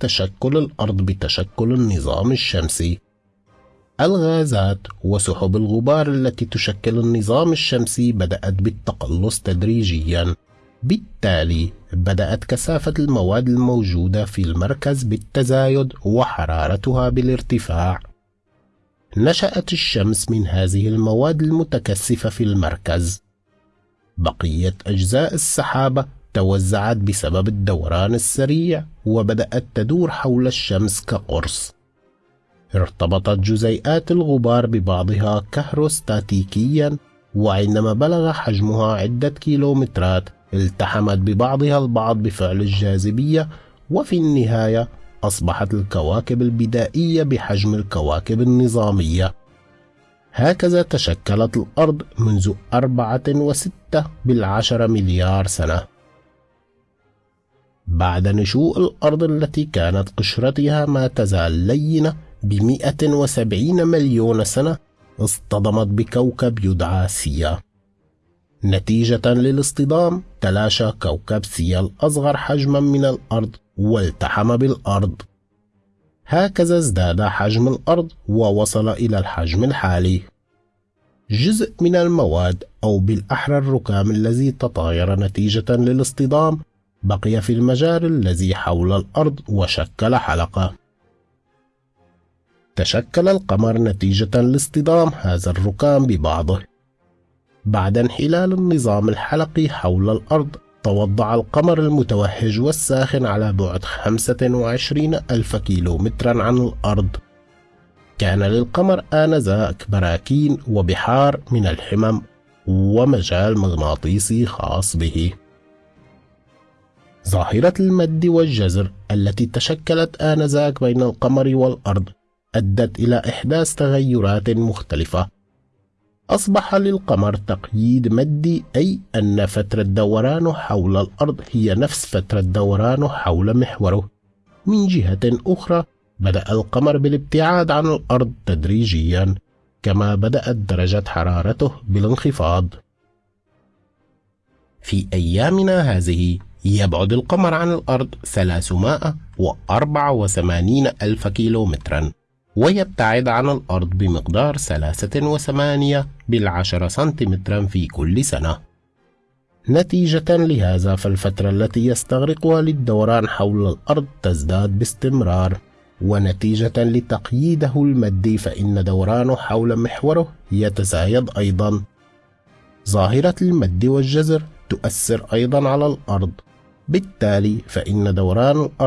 تشكل الأرض بتشكل النظام الشمسي. الغازات وسحب الغبار التي تشكل النظام الشمسي بدأت بالتقلص تدريجياً. بالتالي بدأت كثافة المواد الموجودة في المركز بالتزايد وحرارتها بالارتفاع. نشأت الشمس من هذه المواد المتكثفة في المركز. بقية أجزاء السحابة توزعت بسبب الدوران السريع وبدأت تدور حول الشمس كقرص. ارتبطت جزيئات الغبار ببعضها كهروستاتيكيا وعندما بلغ حجمها عدة كيلومترات التحمت ببعضها البعض بفعل الجاذبية وفي النهاية أصبحت الكواكب البدائية بحجم الكواكب النظامية. هكذا تشكلت الأرض منذ أربعة وستة بالعشر مليار سنة. بعد نشوء الأرض التي كانت قشرتها ما تزال لينة بمئة وسبعين مليون سنة اصطدمت بكوكب يدعى سيا. نتيجة للاصطدام تلاشى كوكب سيا الأصغر حجما من الأرض والتحم بالأرض. هكذا ازداد حجم الأرض ووصل إلى الحجم الحالي. جزء من المواد أو بالأحرى الركام الذي تطاير نتيجة للاصطدام بقي في المجال الذي حول الأرض وشكل حلقة. تشكل القمر نتيجة لاصطدام هذا الركام ببعضه. بعد انحلال النظام الحلقي حول الأرض توضع القمر المتوهج والساخن على بعد 25 ألف كيلومترا عن الأرض. كان للقمر آنذاك براكين وبحار من الحمم ومجال مغناطيسي خاص به. ظاهرة المد والجزر التي تشكلت آنذاك بين القمر والأرض أدت إلى إحداث تغيرات مختلفة. أصبح للقمر تقييد مدي أي أن فترة دورانه حول الأرض هي نفس فترة دورانه حول محوره. من جهة أخرى بدأ القمر بالابتعاد عن الأرض تدريجيا كما بدأت درجة حرارته بالانخفاض. في أيامنا هذه يبعد القمر عن الأرض 384 ألف كيلومترا. ويبتعد عن الأرض بمقدار 3.8 بالعشرة سنتيمترا في كل سنة. نتيجة لهذا فالفترة التي يستغرقها للدوران حول الأرض تزداد باستمرار. ونتيجة لتقييده المادي فإن دورانه حول محوره يتزايد أيضا. ظاهرة المد والجزر تؤثر أيضا على الأرض. بالتالي فإن دوران الأرض